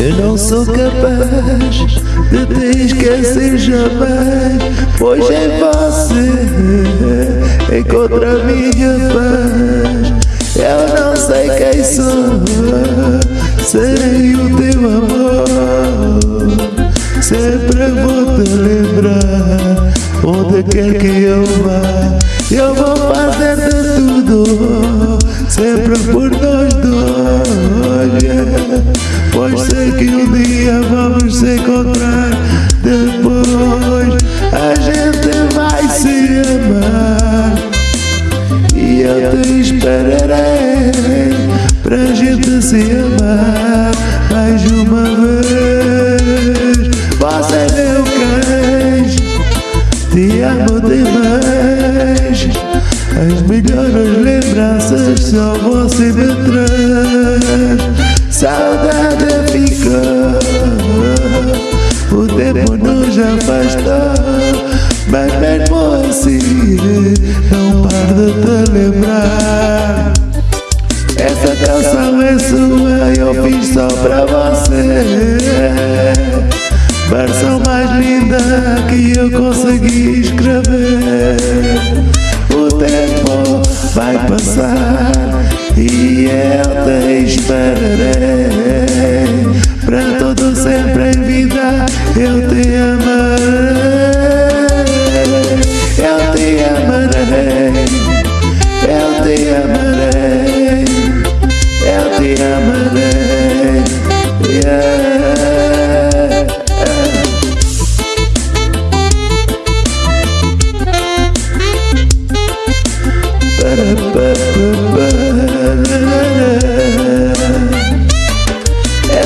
Eu não sou capaz de te esquecer jamais. Pois em você encontro a minha paz. Eu não sei quem sou Serei o teu amor. Sempre vou te lembrar Onde quer que eu encontrar Depois a gente vai se amar. E eu te esperarei Pra gente se amar mais uma vez. Você é meu queijo Te amo demais. As melhores lembranças só você me traz Saudade ficou afastou Mas mesmo assim Não paro de te lembrar Essa canção é sua Eu fiz só pra você. Versão mais linda que eu consegui escrever O tempo vai passar e eu te esperarei eu te amarei Eu te amarei Eu te amarei Eu te amarei yeah.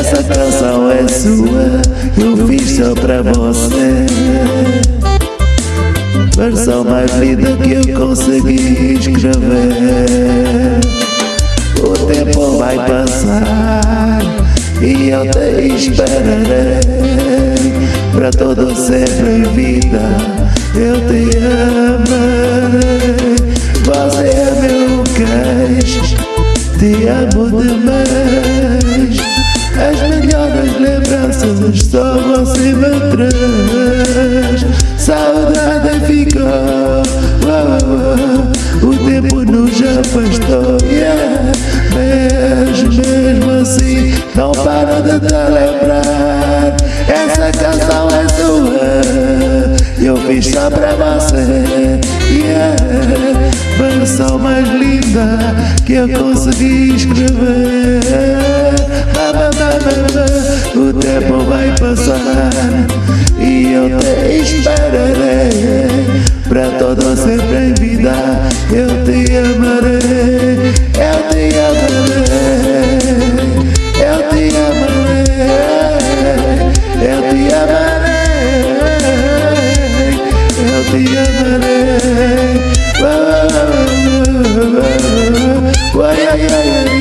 Essa canção é sua, eu fiz só pra você. Versão mais linda que eu consegui escrever. O tempo vai passar e eu te esperarei. Pra todo sempre em vida eu te amarei. Você é meu queijo, te amo demais só você me traz Saudade ficou, oh, oh, o tempo nos afastou yeah. Mas mesmo assim não paro de te lembrar Essa canção é sua, eu fiz só pra você yeah. Versão mais linda que eu consegui escrever O tempo vai passar e eu te esperarei. Pra todo sempre em vida eu te amarei. Eu te amarei. Eu te amarei. Eu te amarei. Eu te amarei. Oh, oh, oh, oh,